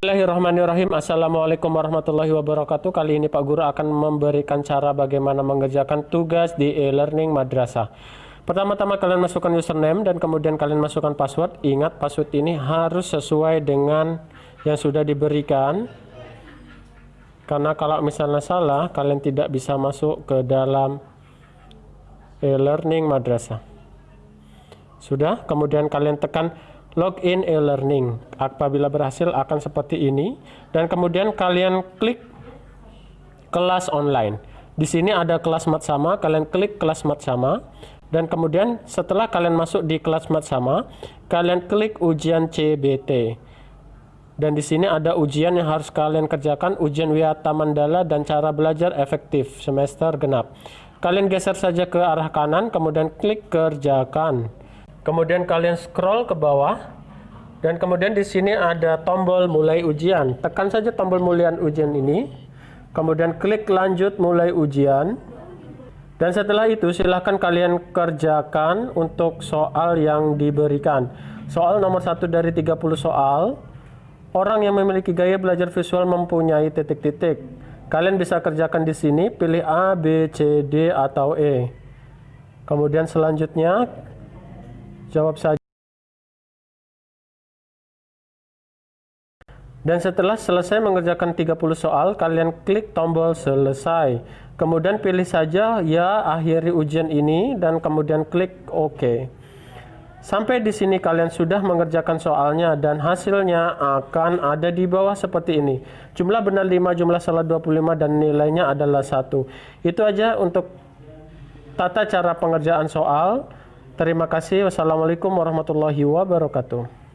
Bismillahirrahmanirrahim. Assalamualaikum warahmatullahi wabarakatuh. Kali ini Pak Guru akan memberikan cara bagaimana mengerjakan tugas di e-learning madrasah. Pertama-tama kalian masukkan username dan kemudian kalian masukkan password. Ingat password ini harus sesuai dengan yang sudah diberikan. Karena kalau misalnya salah, kalian tidak bisa masuk ke dalam e-learning madrasah. Sudah, kemudian kalian tekan login e-learning. Apabila berhasil akan seperti ini dan kemudian kalian klik kelas online. Di sini ada kelas mat sama, kalian klik kelas mat sama dan kemudian setelah kalian masuk di kelas mat sama, kalian klik ujian CBT. Dan di sini ada ujian yang harus kalian kerjakan, ujian Wiyata Mandala dan cara belajar efektif semester genap. Kalian geser saja ke arah kanan, kemudian klik kerjakan. Kemudian kalian scroll ke bawah dan kemudian di sini ada tombol mulai ujian. Tekan saja tombol mulai ujian ini. Kemudian klik lanjut mulai ujian. Dan setelah itu silahkan kalian kerjakan untuk soal yang diberikan. Soal nomor satu dari 30 soal. Orang yang memiliki gaya belajar visual mempunyai titik-titik. Kalian bisa kerjakan di sini, pilih A, B, C, D, atau E. Kemudian selanjutnya jawab saja. Dan setelah selesai mengerjakan 30 soal, kalian klik tombol selesai. Kemudian pilih saja ya akhiri ujian ini dan kemudian klik OK. Sampai di sini kalian sudah mengerjakan soalnya dan hasilnya akan ada di bawah seperti ini. Jumlah benar 5, jumlah salah 25 dan nilainya adalah 1. Itu aja untuk tata cara pengerjaan soal. Terima kasih. Wassalamualaikum warahmatullahi wabarakatuh.